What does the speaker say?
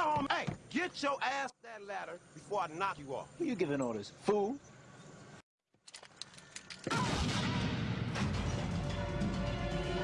Hey, get your ass that ladder before I knock you off. Who you giving orders, fool?